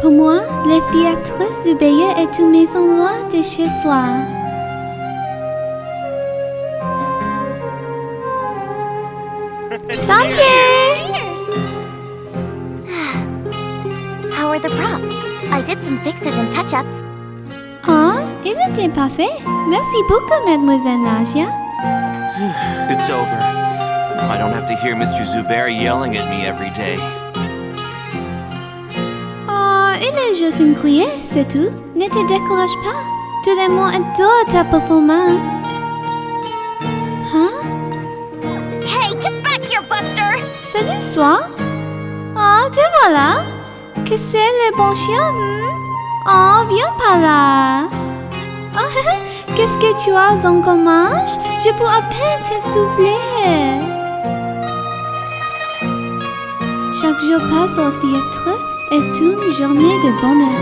Pour moi, le théâtre Zubeya est une maison loin de chez soi. Santé! Cheers! How are the props? I did some fixes and touch-ups. Ah, il était parfait. Merci beaucoup, mademoiselle Nadia. It's over. I don't have to hear Mr. Zubair yelling at me every day. Juste une cuillère, c'est tout. Ne te décourage pas. Tout le monde adore ta performance. Hein? Hey, get back here, Buster! Salut, soi. Oh, te voilà. Que c'est le bon chien, hmm? Oh, viens par là. Oh, Qu'est-ce que tu as en gommage? Je peux à peine te souffler. Chaque jour passe au théâtre est une journée de bonheur.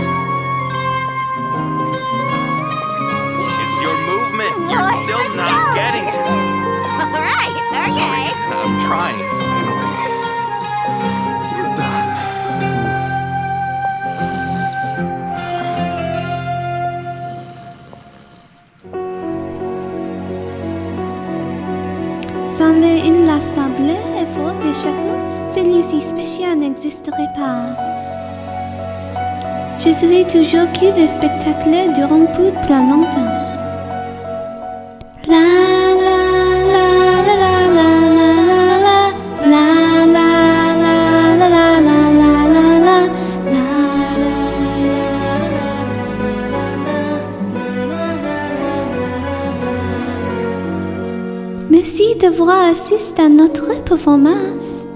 It's your movement. You're still not getting it. All right, Sorry. I'm trying. We're done. Sans l'inlassable effort de chacun, celui-ci spécial n'existerait pas. Je serai toujours cul des spectacles durant tout plein longtemps. La Merci d'avoir assisté à notre performance.